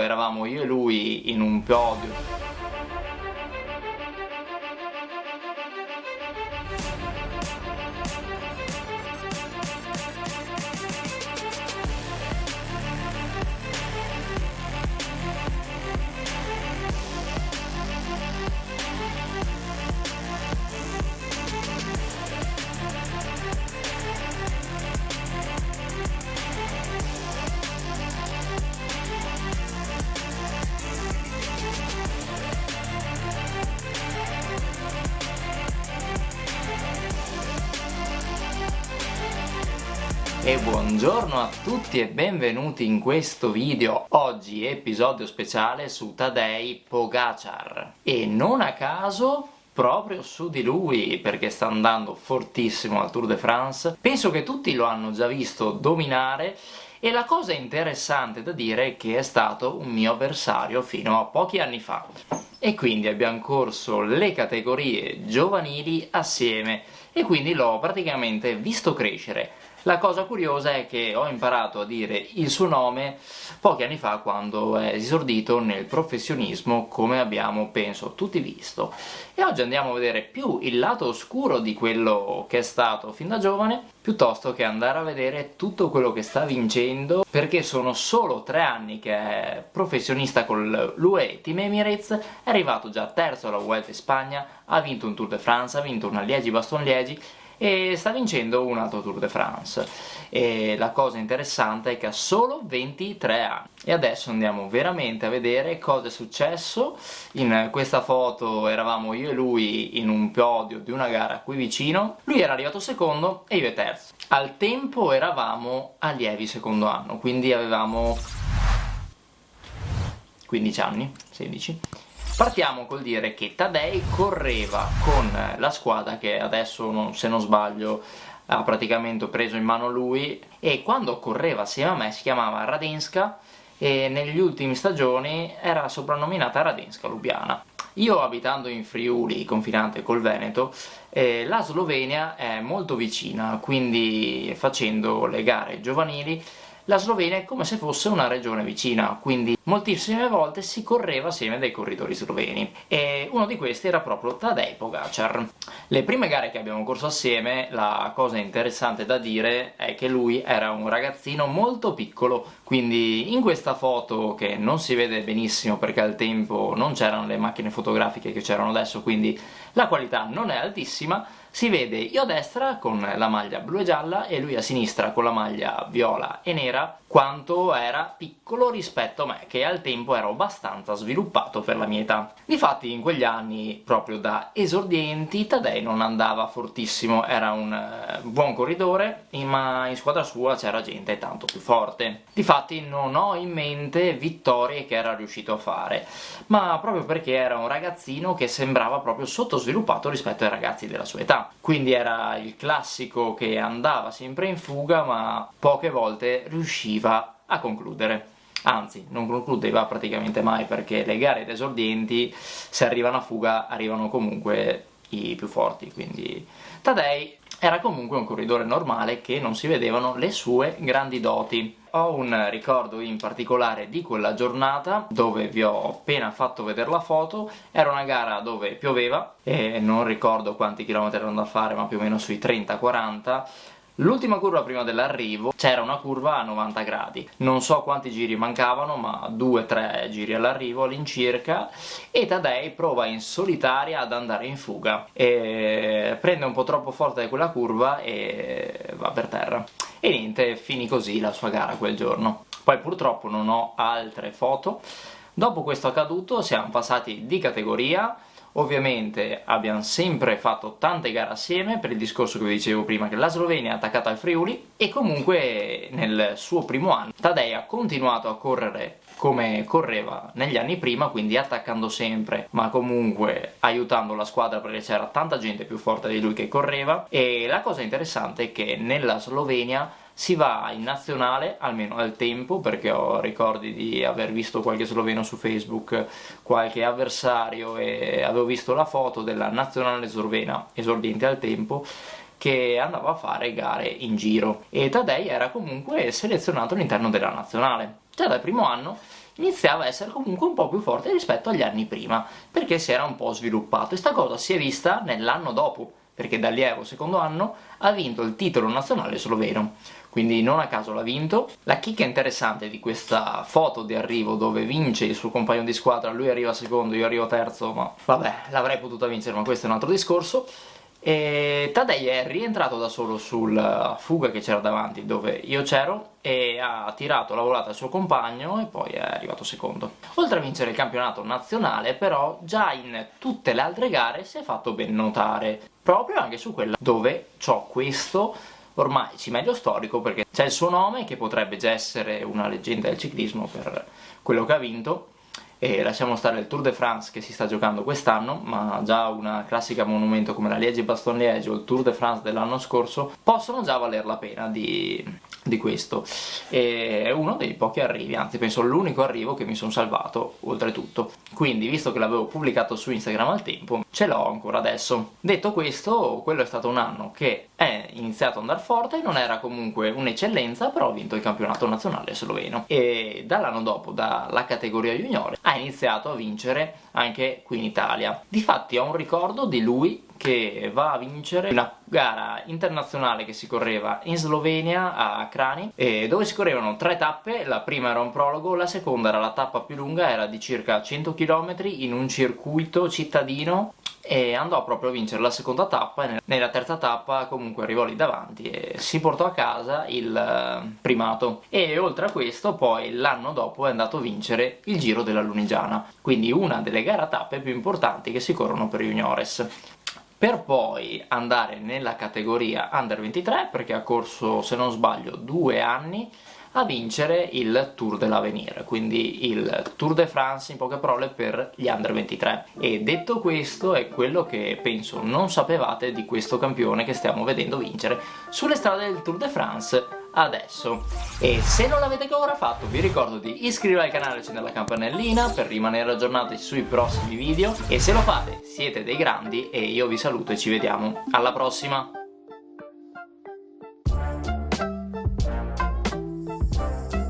eravamo io e lui in un podio e buongiorno a tutti e benvenuti in questo video. Oggi episodio speciale su Tadej Pogacar e non a caso proprio su di lui perché sta andando fortissimo al Tour de France. Penso che tutti lo hanno già visto dominare. E la cosa interessante da dire è che è stato un mio avversario fino a pochi anni fa. E quindi abbiamo corso le categorie giovanili assieme e quindi l'ho praticamente visto crescere la cosa curiosa è che ho imparato a dire il suo nome pochi anni fa quando è esordito nel professionismo come abbiamo, penso, tutti visto. E oggi andiamo a vedere più il lato oscuro di quello che è stato fin da giovane piuttosto che andare a vedere tutto quello che sta vincendo perché sono solo tre anni che è professionista con l'UE Team Emirates è arrivato già terzo alla Vuelta Spagna ha vinto un Tour de France, ha vinto una Liegi-Baston-Liegi e sta vincendo un altro Tour de France. E la cosa interessante è che ha solo 23 anni. E adesso andiamo veramente a vedere cosa è successo. In questa foto eravamo io e lui in un podio di una gara qui vicino. Lui era arrivato secondo e io terzo. Al tempo eravamo allievi secondo anno quindi avevamo 15 anni 16 Partiamo col dire che Tadei correva con la squadra che adesso, se non sbaglio, ha praticamente preso in mano lui e quando correva assieme a me si chiamava Radenska e negli ultimi stagioni era soprannominata Radenska Lubiana. Io abitando in Friuli, confinante col Veneto, eh, la Slovenia è molto vicina, quindi facendo le gare giovanili la Slovenia è come se fosse una regione vicina, quindi moltissime volte si correva assieme dai corridori sloveni, e uno di questi era proprio Tadej Pogacar. Le prime gare che abbiamo corso assieme, la cosa interessante da dire è che lui era un ragazzino molto piccolo, quindi in questa foto, che non si vede benissimo perché al tempo non c'erano le macchine fotografiche che c'erano adesso, quindi la qualità non è altissima, si vede io a destra con la maglia blu e gialla e lui a sinistra con la maglia viola e nera quanto era piccolo rispetto a me, che al tempo ero abbastanza sviluppato per la mia età. Difatti in quegli anni, proprio da esordienti, Tadei non andava fortissimo, era un eh, buon corridore, ma in squadra sua c'era gente tanto più forte. Difatti non ho in mente vittorie che era riuscito a fare, ma proprio perché era un ragazzino che sembrava proprio sottosviluppato rispetto ai ragazzi della sua età. Quindi era il classico che andava sempre in fuga, ma poche volte riusciva riusciva a concludere. Anzi non concludeva praticamente mai perché le gare esordienti se arrivano a fuga arrivano comunque i più forti quindi Tadei era comunque un corridore normale che non si vedevano le sue grandi doti. Ho un ricordo in particolare di quella giornata dove vi ho appena fatto vedere la foto. Era una gara dove pioveva e non ricordo quanti chilometri erano da fare ma più o meno sui 30-40 L'ultima curva prima dell'arrivo c'era una curva a 90 gradi, non so quanti giri mancavano ma 2-3 giri all'arrivo all'incirca. E Tadei prova in solitaria ad andare in fuga. E prende un po' troppo forte quella curva e va per terra. E niente, finì così la sua gara quel giorno. Poi purtroppo non ho altre foto, dopo questo accaduto siamo passati di categoria Ovviamente abbiamo sempre fatto tante gare assieme, per il discorso che vi dicevo prima che la Slovenia è attaccata al Friuli, e comunque nel suo primo anno Tadei ha continuato a correre come correva negli anni prima, quindi attaccando sempre, ma comunque aiutando la squadra perché c'era tanta gente più forte di lui che correva, e la cosa interessante è che nella Slovenia si va in nazionale, almeno al tempo, perché ho ricordi di aver visto qualche sloveno su Facebook, qualche avversario e avevo visto la foto della nazionale slovena esordiente al tempo che andava a fare gare in giro. E Tadei era comunque selezionato all'interno della nazionale. Già dal primo anno iniziava a essere comunque un po' più forte rispetto agli anni prima, perché si era un po' sviluppato. E sta cosa si è vista nell'anno dopo, perché d'allievo secondo anno ha vinto il titolo nazionale sloveno quindi non a caso l'ha vinto. La chicca interessante di questa foto di arrivo dove vince il suo compagno di squadra, lui arriva secondo, io arrivo terzo, ma vabbè, l'avrei potuta vincere, ma questo è un altro discorso. E Tadei è rientrato da solo sulla fuga che c'era davanti dove io c'ero e ha tirato la volata al suo compagno e poi è arrivato secondo. Oltre a vincere il campionato nazionale però già in tutte le altre gare si è fatto ben notare proprio anche su quella dove ho questo ormai ci meglio storico perché c'è il suo nome che potrebbe già essere una leggenda del ciclismo per quello che ha vinto e lasciamo stare il Tour de France che si sta giocando quest'anno ma già una classica monumento come la Liegi-Baston-Liegi o il Tour de France dell'anno scorso possono già valer la pena di, di questo. E è uno dei pochi arrivi, anzi penso l'unico arrivo che mi sono salvato oltretutto. Quindi visto che l'avevo pubblicato su Instagram al tempo ce l'ho ancora adesso. Detto questo quello è stato un anno che è iniziato ad andare forte non era comunque un'eccellenza però ha vinto il campionato nazionale sloveno. E dall'anno dopo dalla categoria juniore ha iniziato a vincere anche qui in Italia. Difatti ho un ricordo di lui che va a vincere una gara internazionale che si correva in Slovenia a Crani dove si correvano tre tappe, la prima era un prologo, la seconda era la tappa più lunga, era di circa 100 km in un circuito cittadino e andò proprio a vincere la seconda tappa e nella terza tappa comunque arrivò lì davanti e si portò a casa il eh, primato. E oltre a questo poi l'anno dopo è andato a vincere il Giro della Lunigiana quindi una delle gare a tappe più importanti che si corrono per juniores per poi andare nella categoria Under 23 perché ha corso se non sbaglio due anni a vincere il Tour de l'Avenir, quindi il Tour de France in poche parole per gli Under 23. E detto questo è quello che penso non sapevate di questo campione che stiamo vedendo vincere sulle strade del Tour de France adesso. E se non l'avete ancora fatto vi ricordo di iscrivervi al canale e accendere la campanellina per rimanere aggiornati sui prossimi video. E se lo fate siete dei grandi e io vi saluto e ci vediamo. Alla prossima